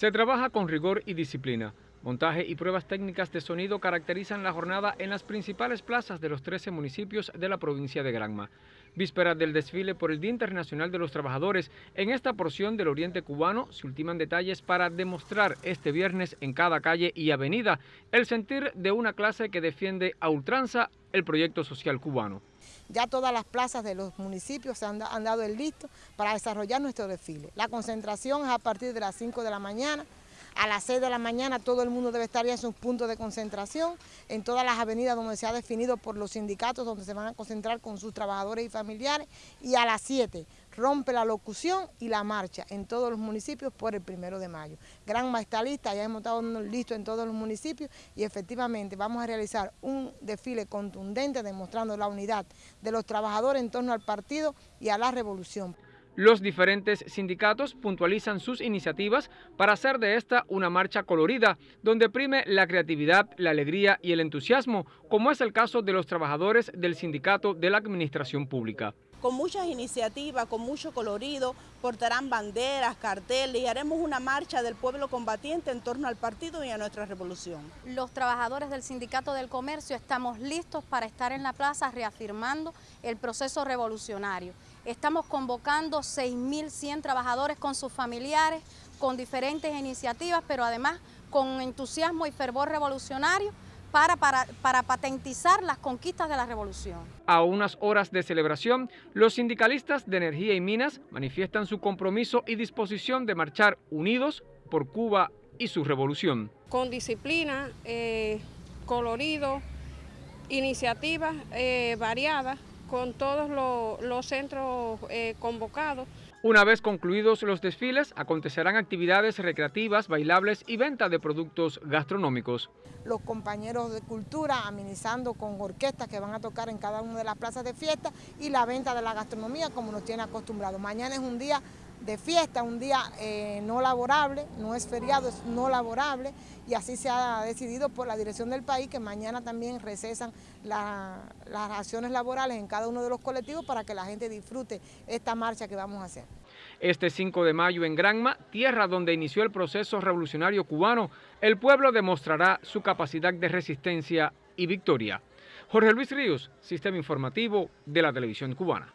Se trabaja con rigor y disciplina. Montaje y pruebas técnicas de sonido caracterizan la jornada en las principales plazas de los 13 municipios de la provincia de Granma. Víspera del desfile por el Día Internacional de los Trabajadores, en esta porción del oriente cubano se ultiman detalles para demostrar este viernes en cada calle y avenida el sentir de una clase que defiende a ultranza el proyecto social cubano. Ya todas las plazas de los municipios se han, dado el listo para desarrollar nuestro desfile. La concentración es a partir de las 5 de la mañana, a las 6 de la mañana todo el mundo debe estar ya en sus puntos de concentración, en todas las avenidas donde se ha definido por los sindicatos, donde se van a concentrar con sus trabajadores y familiares, y a las 7 rompe la locución y la marcha en todos los municipios por el primero de mayo. Gran está lista, ya hemos estado listos en todos los municipios y efectivamente vamos a realizar un desfile contundente demostrando la unidad de los trabajadores en torno al partido y a la revolución. Los diferentes sindicatos puntualizan sus iniciativas para hacer de esta una marcha colorida, donde prime la creatividad, la alegría y el entusiasmo, como es el caso de los trabajadores del sindicato de la administración pública con muchas iniciativas, con mucho colorido, portarán banderas, carteles y haremos una marcha del pueblo combatiente en torno al partido y a nuestra revolución. Los trabajadores del Sindicato del Comercio estamos listos para estar en la plaza reafirmando el proceso revolucionario. Estamos convocando 6.100 trabajadores con sus familiares, con diferentes iniciativas, pero además con entusiasmo y fervor revolucionario para, para, patentizar las conquistas de la revolución. A unas horas de celebración, los sindicalistas de energía y minas manifiestan su compromiso y disposición de marchar unidos por Cuba y su revolución. Con disciplina, eh, colorido, iniciativas eh, variadas, con todos los, centros eh, convocados. Una vez concluidos los desfiles, acontecerán actividades recreativas, bailables y venta de productos gastronómicos. Los compañeros de cultura amenizando con orquestas que van a tocar en cada una de las plazas de fiesta y la venta de la gastronomía como nos tiene acostumbrados. Mañana es un día de fiesta, un día eh, no laborable, no es feriado, es no laborable y así se ha decidido por la dirección del país que mañana también recesan las acciones laborales en cada uno de los colectivos para que la gente disfrute esta marcha que vamos a hacer. Este 5 de mayo en Granma, tierra donde inició el proceso revolucionario cubano, el pueblo demostrará su capacidad de resistencia y victoria. Jorge Luis Ríos, Sistema Informativo de la Televisión Cubana.